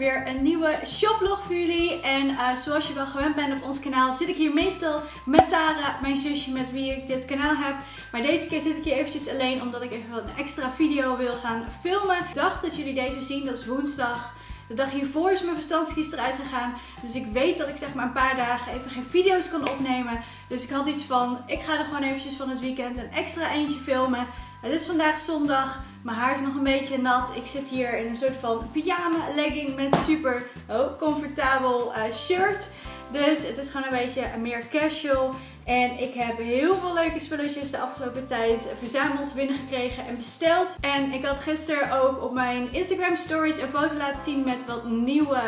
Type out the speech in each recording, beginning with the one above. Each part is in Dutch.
weer een nieuwe shoplog voor jullie. En uh, zoals je wel gewend bent op ons kanaal zit ik hier meestal met Tara, mijn zusje met wie ik dit kanaal heb. Maar deze keer zit ik hier eventjes alleen omdat ik even wat een extra video wil gaan filmen. Ik dacht dat jullie deze zien, dat is woensdag. De dag hiervoor is mijn verstandskies eruit gegaan. Dus ik weet dat ik zeg maar een paar dagen even geen video's kan opnemen. Dus ik had iets van, ik ga er gewoon eventjes van het weekend een extra eentje filmen. Het is vandaag zondag. Mijn haar is nog een beetje nat. Ik zit hier in een soort van pyjama legging met super oh, comfortabel uh, shirt. Dus het is gewoon een beetje meer casual. En ik heb heel veel leuke spulletjes de afgelopen tijd verzameld, binnengekregen en besteld. En ik had gisteren ook op mijn Instagram stories een foto laten zien met wat nieuwe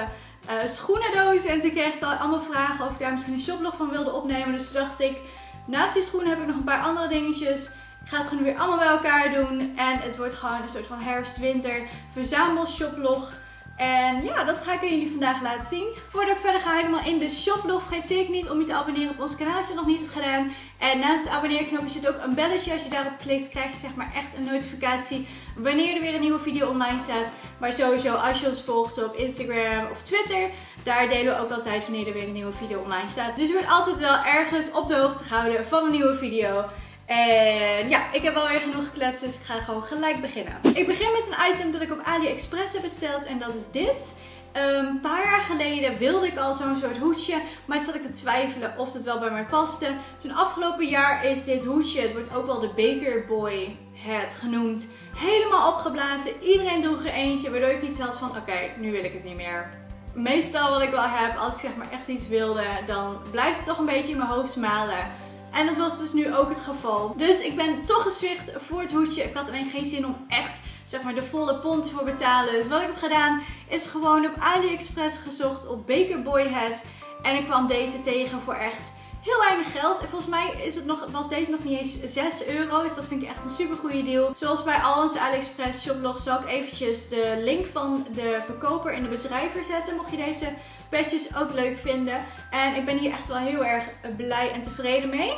uh, schoenendozen. En toen kreeg ik al allemaal vragen of ik daar misschien een shoplog van wilde opnemen. Dus toen dacht ik, naast die schoenen heb ik nog een paar andere dingetjes. Ik ga het gewoon weer allemaal bij elkaar doen. En het wordt gewoon een soort van herfst-winter verzamel shoplog. En ja, dat ga ik jullie vandaag laten zien. Voordat ik verder ga helemaal in de shoplog, vergeet zeker niet om je te abonneren op ons kanaal als je dat nog niet hebt gedaan. En naast de abonneerknopje zit ook een belletje. Als je daarop klikt, krijg je zeg maar echt een notificatie wanneer er weer een nieuwe video online staat. Maar sowieso, als je ons volgt op Instagram of Twitter, daar delen we ook altijd wanneer er weer een nieuwe video online staat. Dus je wordt altijd wel ergens op de hoogte gehouden van een nieuwe video. En ja, ik heb alweer genoeg gekletst, dus ik ga gewoon gelijk beginnen. Ik begin met een item dat ik op AliExpress heb besteld en dat is dit. Een paar jaar geleden wilde ik al zo'n soort hoedje, maar toen zat ik te twijfelen of het wel bij mij paste. Toen afgelopen jaar is dit hoedje, het wordt ook wel de Baker Boy hat genoemd, helemaal opgeblazen. Iedereen droeg er eentje, waardoor ik iets had van oké, nu wil ik het niet meer. Meestal wat ik wel heb, als ik zeg maar echt iets wilde, dan blijft het toch een beetje in mijn hoofd malen. En dat was dus nu ook het geval. Dus ik ben toch gezwicht voor het hoedje. Ik had alleen geen zin om echt zeg maar de volle pond voor betalen. Dus wat ik heb gedaan is gewoon op AliExpress gezocht op Baker Boy Hat. En ik kwam deze tegen voor echt heel weinig geld. En volgens mij is het nog, was deze nog niet eens 6 euro. Dus dat vind ik echt een super goede deal. Zoals bij al onze AliExpress shoplog zal ik eventjes de link van de verkoper in de beschrijver zetten. Mocht je deze petjes ook leuk vinden. En ik ben hier echt wel heel erg blij en tevreden mee.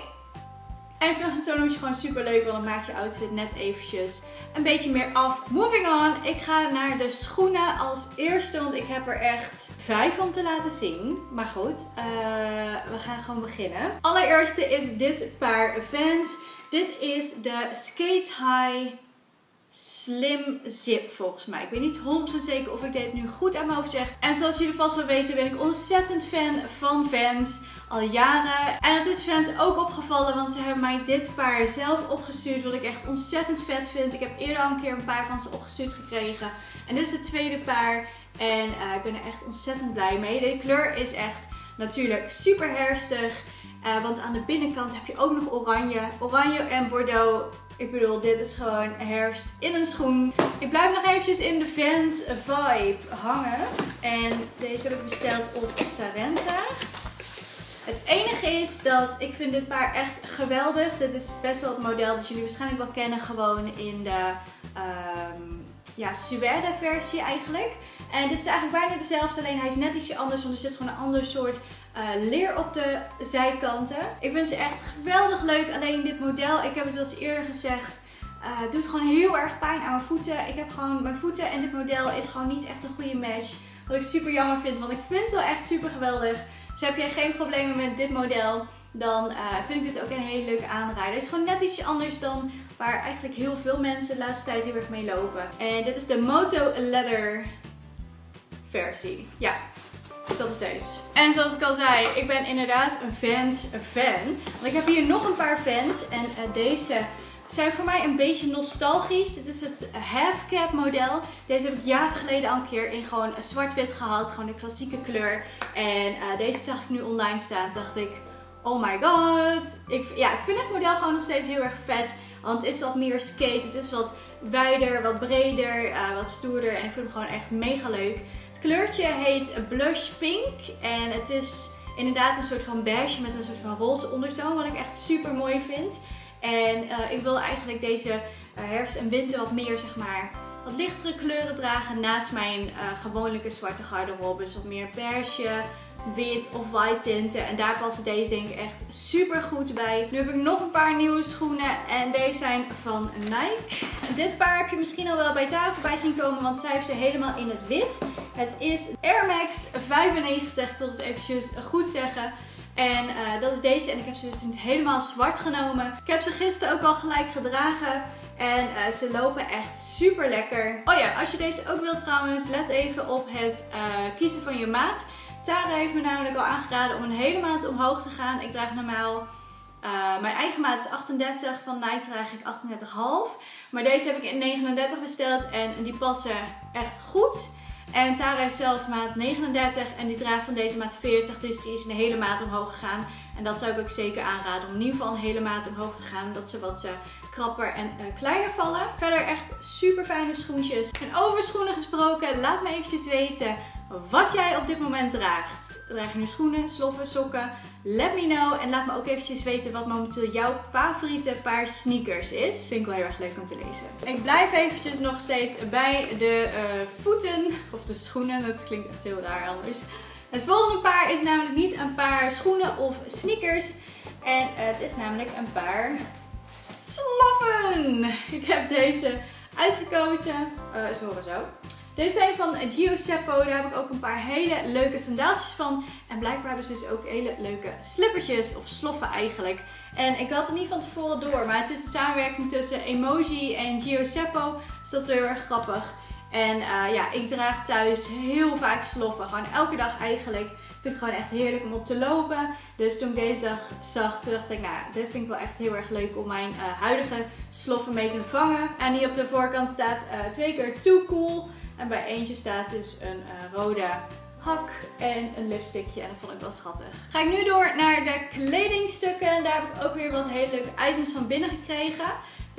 En ik vind zo'n hoedje gewoon super leuk, want dan maakt je outfit net eventjes een beetje meer af. Moving on, ik ga naar de schoenen als eerste, want ik heb er echt vijf om te laten zien. Maar goed, uh, we gaan gewoon beginnen. Allereerste is dit paar Vans. Dit is de Skate High Slim Zip volgens mij. Ik weet niet 100% zeker of ik dit nu goed aan mijn hoofd zeg. En zoals jullie vast wel weten ben ik ontzettend fan van Vans. Al jaren. En het is fans ook opgevallen, want ze hebben mij dit paar zelf opgestuurd. Wat ik echt ontzettend vet vind. Ik heb eerder al een keer een paar van ze opgestuurd gekregen. En dit is het tweede paar. En uh, ik ben er echt ontzettend blij mee. De kleur is echt natuurlijk super herfstig. Uh, want aan de binnenkant heb je ook nog oranje. Oranje en bordeaux ik bedoel, dit is gewoon herfst in een schoen. Ik blijf nog eventjes in de Vans vibe hangen. En deze heb ik besteld op Sarenta. Het enige is dat ik vind dit paar echt geweldig. Dit is best wel het model dat jullie waarschijnlijk wel kennen. Gewoon in de um, ja, suède versie eigenlijk. En dit is eigenlijk bijna dezelfde, alleen hij is net ietsje anders. Want er zit gewoon een ander soort uh, leer op de zijkanten. Ik vind ze echt geweldig leuk. Alleen dit model, ik heb het wel eens eerder gezegd, uh, doet gewoon heel erg pijn aan mijn voeten. Ik heb gewoon mijn voeten en dit model is gewoon niet echt een goede match. Wat ik super jammer vind, want ik vind ze wel echt super geweldig. Dus heb jij geen problemen met dit model, dan uh, vind ik dit ook een hele leuke aanrader. Het is gewoon net ietsje anders dan waar eigenlijk heel veel mensen de laatste tijd heel erg mee lopen. En dit is de Moto Leather versie. Ja, dus dat is deze. En zoals ik al zei, ik ben inderdaad een Vans fan. Want ik heb hier nog een paar Vans. En uh, deze zijn voor mij een beetje nostalgisch. Dit is het half cap model. Deze heb ik jaren geleden al een keer in gewoon zwart-wit gehad. Gewoon de klassieke kleur. En uh, deze zag ik nu online staan. Dacht ik, oh my god. Ik, ja, ik vind het model gewoon nog steeds heel erg vet. Want het is wat meer skate. Het is wat wijder, wat breder, wat stoerder. En ik vind hem gewoon echt mega leuk kleurtje heet Blush Pink. En het is inderdaad een soort van beige met een soort van roze ondertoon. Wat ik echt super mooi vind. En uh, ik wil eigenlijk deze uh, herfst en winter wat meer, zeg maar, wat lichtere kleuren dragen. Naast mijn uh, gewone zwarte garderobe. Dus wat meer beige, wit of white tinten. En daar passen deze denk ik echt super goed bij. Nu heb ik nog een paar nieuwe schoenen. En deze zijn van Nike. Dit paar heb je misschien al wel bij tafel voorbij zien komen. Want zij heeft ze helemaal in het wit. Het is Air Max 95. Ik wil het eventjes goed zeggen. En uh, dat is deze. En ik heb ze dus helemaal zwart genomen. Ik heb ze gisteren ook al gelijk gedragen. En uh, ze lopen echt super lekker. Oh ja, als je deze ook wilt trouwens, let even op het uh, kiezen van je maat. Tara heeft me namelijk al aangeraden om een hele maat omhoog te gaan. Ik draag normaal... Uh, mijn eigen maat is 38, van Nike draag ik 38,5. Maar deze heb ik in 39 besteld en die passen echt goed. En Tara heeft zelf maat 39 en die draagt van deze maat 40, dus die is een hele maat omhoog gegaan. En dat zou ik ook zeker aanraden om in ieder geval een hele maat omhoog te gaan, dat ze wat uh, krapper en uh, kleiner vallen. Verder echt super fijne schoentjes. En over schoenen gesproken, laat me eventjes weten wat jij op dit moment draagt. Draag je nu schoenen, sloffen, sokken? Let me know. En laat me ook eventjes weten wat momenteel jouw favoriete paar sneakers is. Vind ik wel heel erg leuk om te lezen. Ik blijf eventjes nog steeds bij de uh, voeten. Of de schoenen. Dat klinkt echt heel raar anders. Het volgende paar is namelijk niet een paar schoenen of sneakers. En het is namelijk een paar sloffen. Ik heb deze uitgekozen. Uh, ze horen zo. Deze zijn van Gio Seppo. Daar heb ik ook een paar hele leuke sandaaltjes van. En blijkbaar hebben ze dus ook hele leuke slippertjes. Of sloffen eigenlijk. En ik had het niet van tevoren door. Maar het is een samenwerking tussen Emoji en Gio Seppo. Dus dat is heel erg grappig. En uh, ja, ik draag thuis heel vaak sloffen. Gewoon elke dag eigenlijk. Vind ik gewoon echt heerlijk om op te lopen. Dus toen ik deze dag zag, dacht ik, nou, dit vind ik wel echt heel erg leuk om mijn uh, huidige sloffen mee te vervangen. En die op de voorkant staat uh, twee keer too cool. En bij eentje staat dus een uh, rode hak en een lipstickje. En dat vond ik wel schattig. Ga ik nu door naar de kledingstukken. Daar heb ik ook weer wat hele leuke items van binnen gekregen.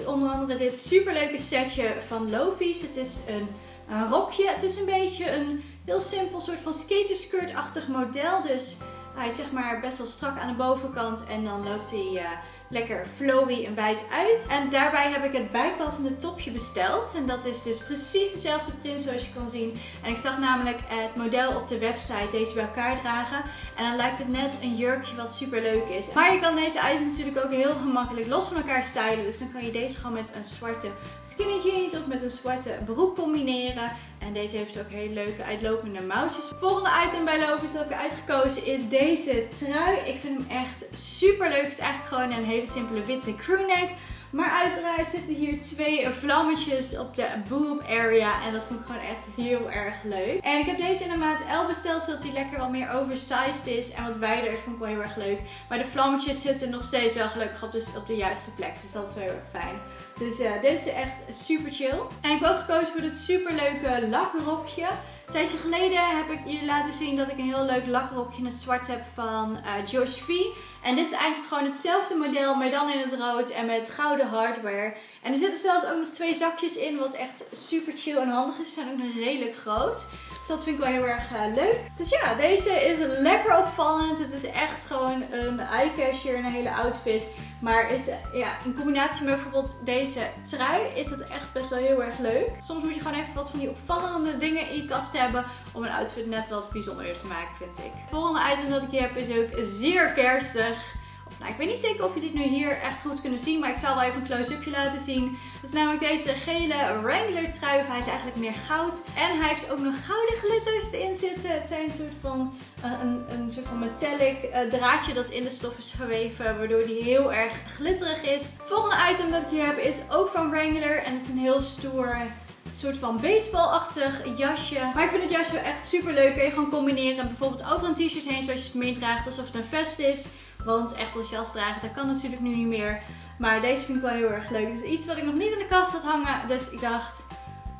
Onder andere dit superleuke setje van Lofi's. Het is een, een rokje. Het is een beetje een heel simpel soort van skaterskirt-achtig model. Dus hij is zeg maar best wel strak aan de bovenkant. En dan loopt hij... Uh, lekker flowy en wijd uit. En daarbij heb ik het bijpassende topje besteld. En dat is dus precies dezelfde print zoals je kan zien. En ik zag namelijk het model op de website deze bij elkaar dragen. En dan lijkt het net een jurkje wat super leuk is. Maar je kan deze items natuurlijk ook heel gemakkelijk los van elkaar stylen. Dus dan kan je deze gewoon met een zwarte skinny jeans of met een zwarte broek combineren. En deze heeft ook hele leuke uitlopende mouwtjes. Volgende item bij Lovis dat ik heb uitgekozen is deze trui. Ik vind hem echt super leuk. Het is eigenlijk gewoon een hele simpele witte crewneck. Maar uiteraard zitten hier twee vlammetjes op de boob area. En dat vond ik gewoon echt heel erg leuk. En ik heb deze in de maat L besteld, zodat hij lekker wat meer oversized is. En wat wijder is, vond ik wel heel erg leuk. Maar de vlammetjes zitten nog steeds wel gelukkig op de, op de juiste plek. Dus dat is wel heel erg fijn. Dus uh, dit is echt super chill. En ik heb ook gekozen voor dit super leuke lakrokje. Een tijdje geleden heb ik jullie laten zien dat ik een heel leuk lakrokje in het zwart heb van uh, Josh V. En dit is eigenlijk gewoon hetzelfde model, maar dan in het rood en met gouden hardware. En er zitten zelfs ook nog twee zakjes in, wat echt super chill en handig is. Ze zijn ook nog redelijk groot. Dus dat vind ik wel heel erg uh, leuk. Dus ja, deze is lekker opvallend. Het is echt gewoon een eye-catcher, een hele outfit. Maar is, ja, in combinatie met bijvoorbeeld deze trui is het echt best wel heel erg leuk. Soms moet je gewoon even wat van die opvallende dingen in je kast hebben om een outfit net wat bijzonder te maken, vind ik. Het volgende item dat ik hier heb is ook zeer kerstig. Nou, ik weet niet zeker of jullie dit nu hier echt goed kunnen zien, maar ik zal wel even een close-upje laten zien. Dat is namelijk deze gele Wrangler trui. Hij is eigenlijk meer goud. En hij heeft ook nog gouden glitters erin zitten. Het zijn een soort van, uh, een, een soort van metallic uh, draadje dat in de stof is geweven, waardoor die heel erg glitterig is. Het volgende item dat ik hier heb is ook van Wrangler en het is een heel stoer soort van baseballachtig jasje. Maar ik vind het jasje echt super leuk. Kun je gewoon combineren bijvoorbeeld over een t-shirt heen zoals je het meedraagt alsof het een vest is. Want echt als jas dragen, dat kan natuurlijk nu niet meer. Maar deze vind ik wel heel erg leuk. Het is iets wat ik nog niet in de kast had hangen. Dus ik dacht,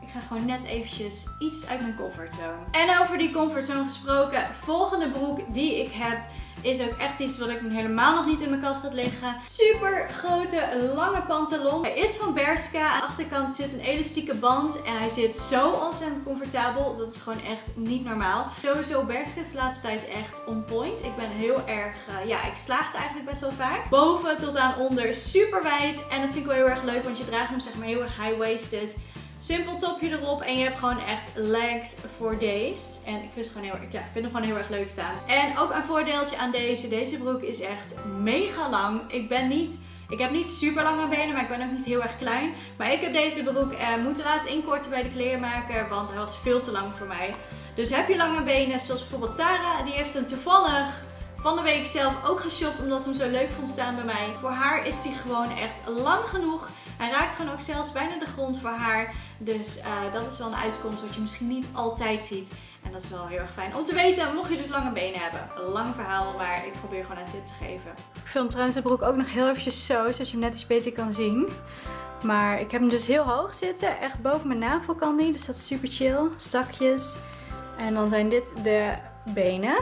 ik ga gewoon net eventjes iets uit mijn comfortzone. En over die comfortzone gesproken. Volgende broek die ik heb is ook echt iets wat ik helemaal nog niet in mijn kast had liggen. Super grote, lange pantalon. Hij is van Berska. Aan de achterkant zit een elastieke band. En hij zit zo ontzettend comfortabel. Dat is gewoon echt niet normaal. Sowieso Berska is de laatste tijd echt on point. Ik ben heel erg, uh, ja, ik slaag het eigenlijk best wel vaak. Boven tot aan onder super wijd. En dat vind ik wel heel erg leuk, want je draagt hem zeg maar heel erg high-waisted. Simpel topje erop en je hebt gewoon echt legs for days. En ik vind, het gewoon heel, ja, ik vind hem gewoon heel erg leuk staan. En ook een voordeeltje aan deze. Deze broek is echt mega lang. Ik ben niet... Ik heb niet super lange benen, maar ik ben ook niet heel erg klein. Maar ik heb deze broek eh, moeten laten inkorten bij de kleermaker, want hij was veel te lang voor mij. Dus heb je lange benen, zoals bijvoorbeeld Tara, die heeft hem toevallig van de week zelf ook geshopt, omdat ze hem zo leuk vond staan bij mij. Voor haar is die gewoon echt lang genoeg. Hij raakt gewoon ook zelfs bijna de grond voor haar. Dus uh, dat is wel een uitkomst wat je misschien niet altijd ziet. En dat is wel heel erg fijn om te weten, mocht je dus lange benen hebben. Lang verhaal, maar ik probeer gewoon een tip te geven. Ik film trouwens de broek ook nog heel eventjes zo, zodat je hem net iets beter kan zien. Maar ik heb hem dus heel hoog zitten, echt boven mijn navel kan die. Dus dat is super chill. Zakjes. En dan zijn dit de benen.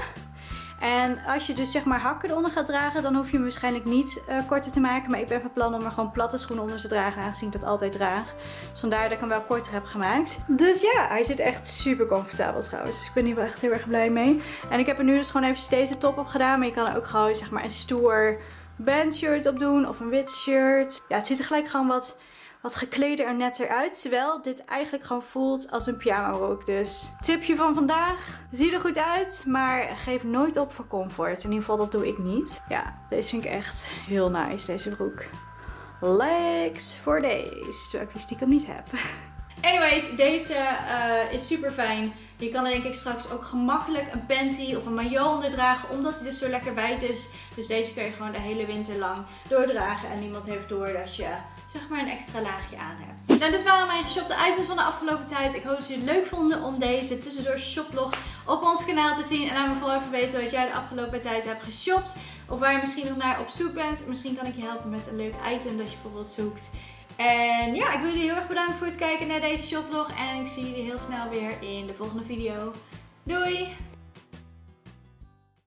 En als je dus zeg maar hakken eronder gaat dragen, dan hoef je hem waarschijnlijk niet uh, korter te maken. Maar ik ben van plan om er gewoon platte schoenen onder te dragen, aangezien ik dat altijd draag. Dus vandaar dat ik hem wel korter heb gemaakt. Dus ja, hij zit echt super comfortabel trouwens. Dus ik ben hier wel echt heel erg blij mee. En ik heb er nu dus gewoon even deze top op gedaan. Maar je kan er ook gewoon zeg maar een stoer bandshirt op doen of een wit shirt. Ja, het ziet er gelijk gewoon wat wat gekleder en netter uit. Terwijl dit eigenlijk gewoon voelt als een pyjama broek. Dus tipje van vandaag. Zie er goed uit, maar geef nooit op voor comfort. In ieder geval dat doe ik niet. Ja, deze vind ik echt heel nice, deze broek. Legs for days. Terwijl ik die stiekem niet heb. Anyways, deze uh, is super fijn. Je kan er denk ik straks ook gemakkelijk een panty of een maillot onder dragen. Omdat hij dus zo lekker wijd is. Dus deze kun je gewoon de hele winter lang doordragen. En niemand heeft door dat je zeg maar een extra laagje aan hebt. Nou, dit waren mijn geshopte items van de afgelopen tijd. Ik hoop dat jullie het leuk vonden om deze tussendoor shoplog op ons kanaal te zien. En laat me vooral even weten wat jij de afgelopen tijd hebt geshopt. Of waar je misschien nog naar op zoek bent. Misschien kan ik je helpen met een leuk item dat je bijvoorbeeld zoekt. En ja, ik wil jullie heel erg bedanken voor het kijken naar deze shoplog. En ik zie jullie heel snel weer in de volgende video. Doei!